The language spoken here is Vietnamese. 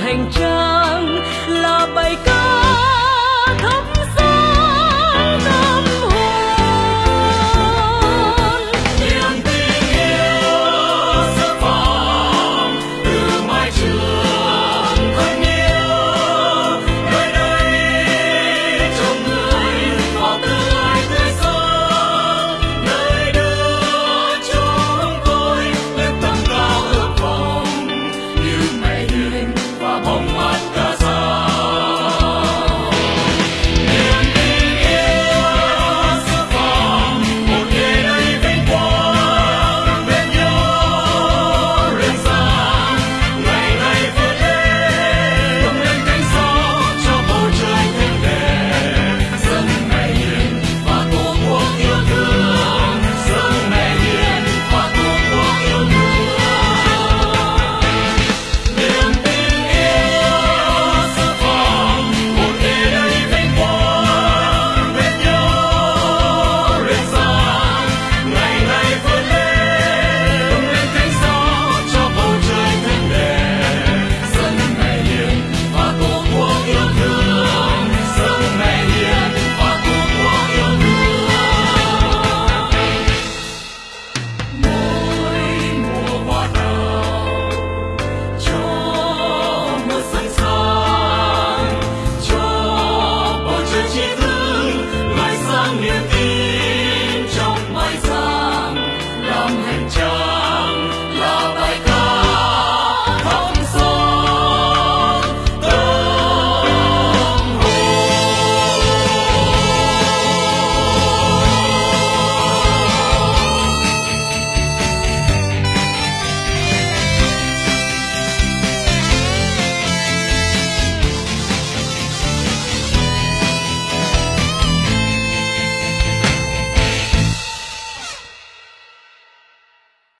hành trang là bài ca